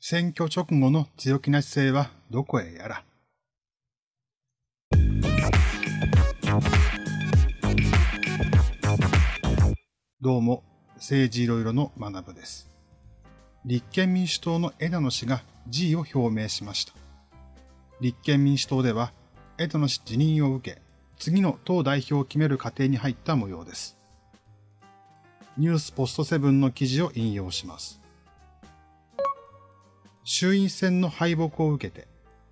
選挙直後の強気な姿勢はどこへやら。どうも、政治いろいろの学部です。立憲民主党の枝野氏が辞意を表明しました。立憲民主党では、枝野氏辞任を受け、次の党代表を決める過程に入った模様です。ニュースポストセブンの記事を引用します。衆院選の敗北を受けて、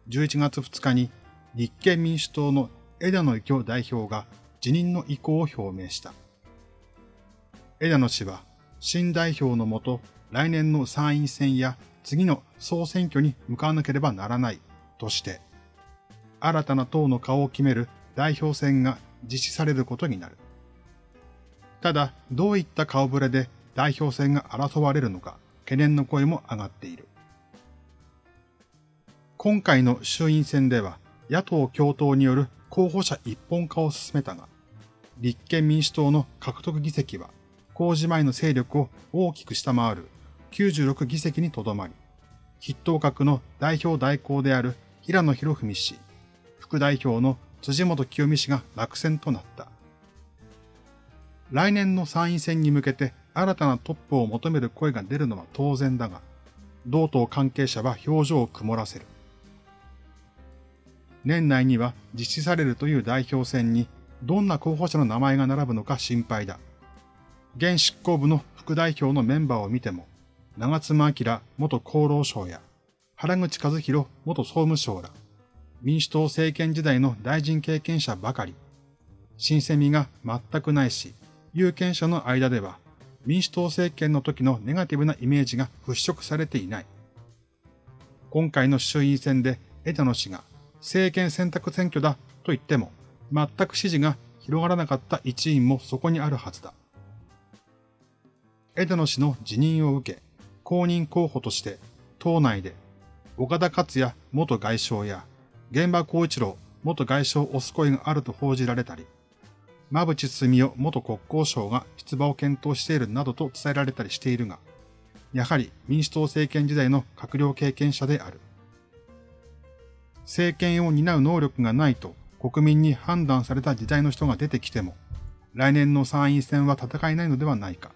11月2日に立憲民主党の枝野幸男代表が辞任の意向を表明した。枝野氏は新代表のもと来年の参院選や次の総選挙に向かわなければならないとして、新たな党の顔を決める代表選が実施されることになる。ただ、どういった顔ぶれで代表選が争われるのか懸念の声も上がっている。今回の衆院選では野党共闘による候補者一本化を進めたが、立憲民主党の獲得議席は公示前の勢力を大きく下回る96議席にとどまり、筆頭格の代表代行である平野博文氏、副代表の辻元清美氏が落選となった。来年の参院選に向けて新たなトップを求める声が出るのは当然だが、同党関係者は表情を曇らせる。年内には実施されるという代表選にどんな候補者の名前が並ぶのか心配だ。現執行部の副代表のメンバーを見ても、長妻明元厚労省や原口和弘元総務省ら、民主党政権時代の大臣経験者ばかり、新鮮味が全くないし、有権者の間では民主党政権の時のネガティブなイメージが払拭されていない。今回の衆院選で枝野氏が政権選択選挙だと言っても、全く支持が広がらなかった一因もそこにあるはずだ。枝野氏の辞任を受け、公認候補として党内で岡田克也元外相や現場光一郎元外相を推す声があると報じられたり、馬淵澄夫元国交省が出馬を検討しているなどと伝えられたりしているが、やはり民主党政権時代の閣僚経験者である。政権を担う能力がないと国民に判断された時代の人が出てきても、来年の参院選は戦えないのではないか。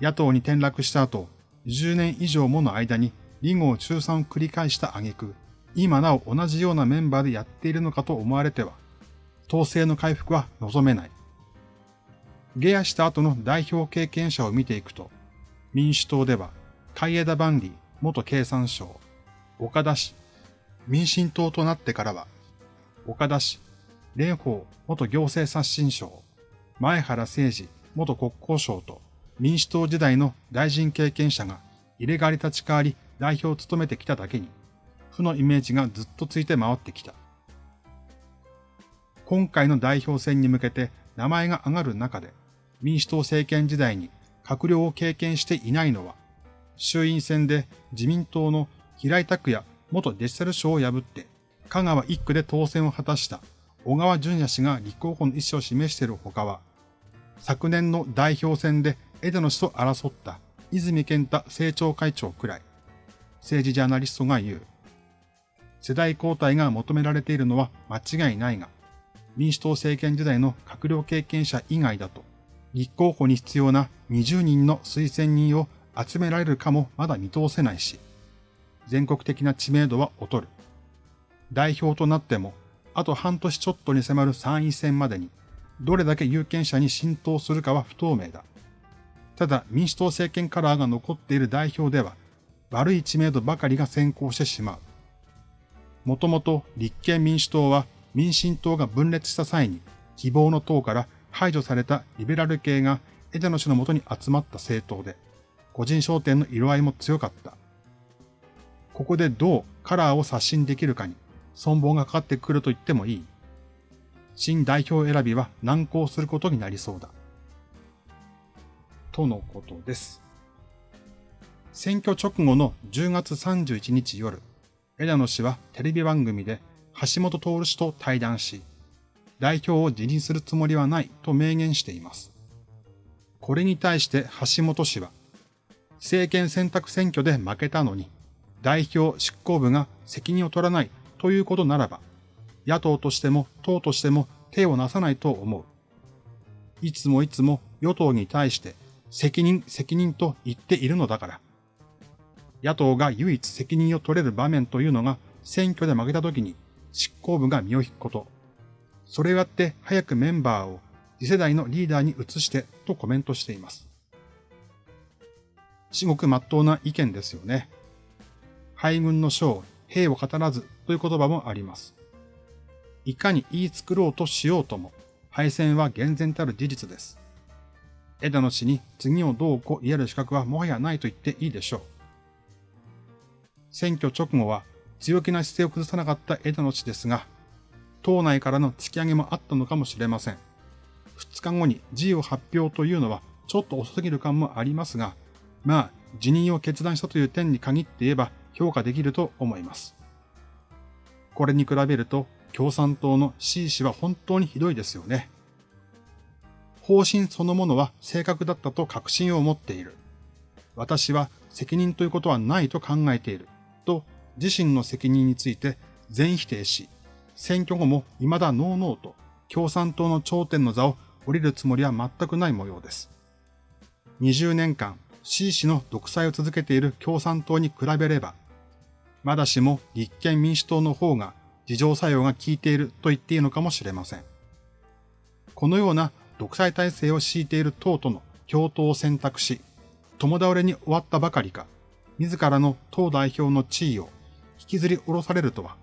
野党に転落した後、10年以上もの間に離合中賛を繰り返した挙句、今なお同じようなメンバーでやっているのかと思われては、統制の回復は望めない。下野した後の代表経験者を見ていくと、民主党では、海枝万里元経産省、岡田氏民進党となってからは、岡田氏、蓮舫元行政刷新省、前原誠二元国交省と民主党時代の大臣経験者が入れ替わり立ち替わり代表を務めてきただけに、負のイメージがずっとついて回ってきた。今回の代表選に向けて名前が上がる中で、民主党政権時代に閣僚を経験していないのは、衆院選で自民党の平井拓也元デジタル省を破って、香川一区で当選を果たした小川淳也氏が立候補の意思を示しているほかは、昨年の代表選で枝野氏と争った泉健太政調会長くらい、政治ジャーナリストが言う。世代交代が求められているのは間違いないが、民主党政権時代の閣僚経験者以外だと、立候補に必要な20人の推薦人を集められるかもまだ見通せないし、全国的な知名度は劣る。代表となっても、あと半年ちょっとに迫る参院選までに、どれだけ有権者に浸透するかは不透明だ。ただ民主党政権カラーが残っている代表では、悪い知名度ばかりが先行してしまう。もともと立憲民主党は民進党が分裂した際に希望の党から排除されたリベラル系が枝野氏のもとに集まった政党で、個人商店の色合いも強かった。ここでどうカラーを刷新できるかに存亡がかかってくると言ってもいい。新代表選びは難航することになりそうだ。とのことです。選挙直後の10月31日夜、枝野氏はテレビ番組で橋本徹氏と対談し、代表を辞任するつもりはないと明言しています。これに対して橋本氏は、政権選択選挙で負けたのに、代表執行部が責任を取らないということならば、野党としても党としても手をなさないと思う。いつもいつも与党に対して責任、責任と言っているのだから。野党が唯一責任を取れる場面というのが選挙で負けた時に執行部が身を引くこと。それをやって早くメンバーを次世代のリーダーに移してとコメントしています。至極真っ当な意見ですよね。敗軍の将、兵を語らずという言葉もあります。いかに言い作ろうとしようとも、敗戦は厳然たる事実です。枝野氏に次をどうこう言える資格はもはやないと言っていいでしょう。選挙直後は強気な姿勢を崩さなかった枝野氏ですが、党内からの突き上げもあったのかもしれません。2日後に辞意を発表というのはちょっと遅すぎる感もありますが、まあ、辞任を決断したという点に限って言えば評価できると思います。これに比べると共産党の C 氏は本当にひどいですよね。方針そのものは正確だったと確信を持っている。私は責任ということはないと考えている。と自身の責任について全否定し、選挙後も未だノーノーと共産党の頂点の座を降りるつもりは全くない模様です。20年間 C 氏の独裁を続けている共産党に比べれば、まだしも立憲民主党の方が自浄作用が効いていると言っていいのかもしれません。このような独裁体制を敷いている党との共闘を選択し、共倒れに終わったばかりか、自らの党代表の地位を引きずり下ろされるとは、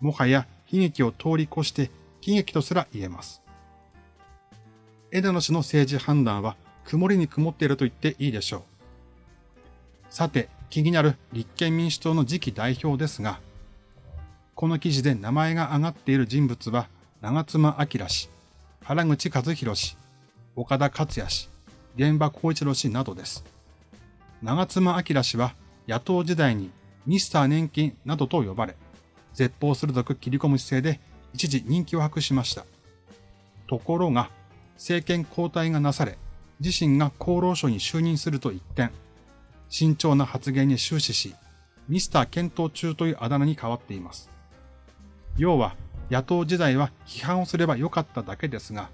もはや悲劇を通り越して悲劇とすら言えます。枝野氏の政治判断は曇りに曇っていると言っていいでしょう。さて、気になる立憲民主党の次期代表ですが、この記事で名前が挙がっている人物は、長妻昭氏、原口和弘氏、岡田克也氏、現場光一郎氏などです。長妻昭氏は野党時代にミスター年金などと呼ばれ、絶望鋭く切り込む姿勢で一時人気を博しました。ところが、政権交代がなされ、自身が厚労省に就任すると一転、慎重な発言に終始し、ミスター検討中というあだ名に変わっています。要は、野党時代は批判をすればよかっただけですが、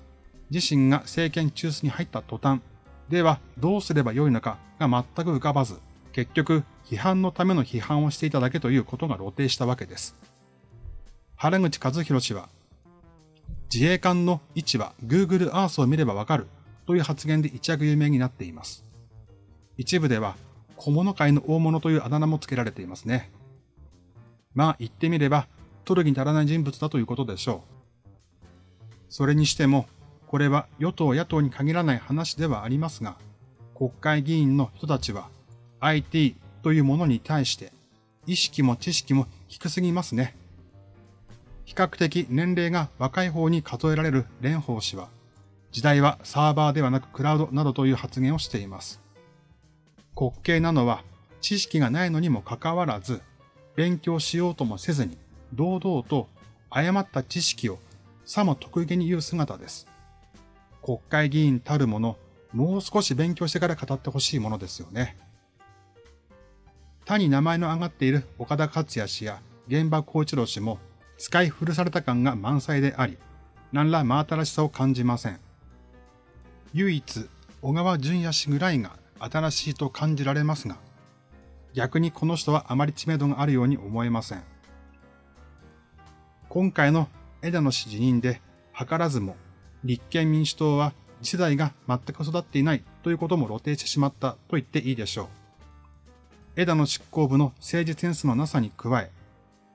自身が政権中枢に入った途端、ではどうすればよいのかが全く浮かばず、結局批判のための批判をしていただけということが露呈したわけです。原口和弘氏は、自衛官の位置は Google Earth を見ればわかるという発言で一躍有名になっています。一部では小物界の大物というあだ名も付けられていますね。まあ言ってみれば、取るに足らない人物だということでしょう。それにしても、これは与党野党に限らない話ではありますが、国会議員の人たちは IT というものに対して意識も知識も低すぎますね。比較的年齢が若い方に数えられる蓮舫氏は、時代はサーバーではなくクラウドなどという発言をしています。滑稽なのは知識がないのにもかかわらず、勉強しようともせずに、堂々と誤った知識をさも得意げに言う姿です。国会議員たるもの、もう少し勉強してから語ってほしいものですよね。他に名前の挙がっている岡田克也氏や現場光一郎氏も使い古された感が満載であり、何ら真新しさを感じません。唯一、小川淳也氏ぐらいが新しいと感じられますが、逆にこの人はあまり知名度があるように思えません。今回の枝野氏辞任で、図らずも立憲民主党は次世代が全く育っていないということも露呈してしまったと言っていいでしょう。枝野執行部の政治センスのなさに加え、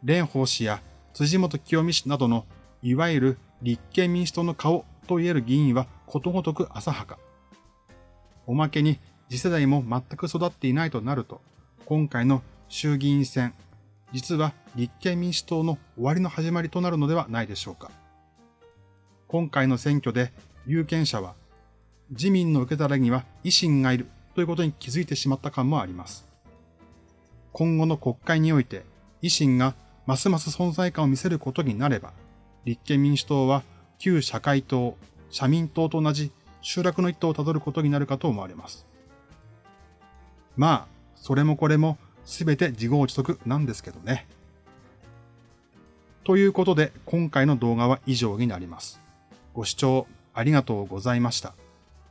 蓮舫氏や辻元清美氏などの、いわゆる立憲民主党の顔と言える議員はことごとく浅はか。おまけに次世代も全く育っていないとなると、今回の衆議院選、実は立憲民主党の終わりの始まりとなるのではないでしょうか。今回の選挙で有権者は、自民の受け皿には維新がいるということに気づいてしまった感もあります。今後の国会において、維新がますます存在感を見せることになれば、立憲民主党は旧社会党、社民党と同じ集落の一途をたどることになるかと思われます。まあ、それもこれもすべて自業自得なんですけどね。ということで、今回の動画は以上になります。ご視聴ありがとうございました。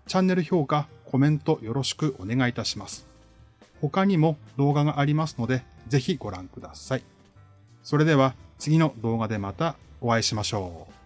チャンネル評価、コメントよろしくお願いいたします。他にも動画がありますので、ぜひご覧ください。それでは次の動画でまたお会いしましょう。